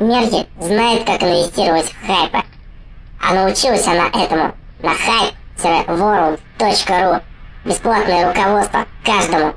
Мерзи знает, как инвестировать в хайпы. А научилась она этому на hype-world.ru. Бесплатное руководство каждому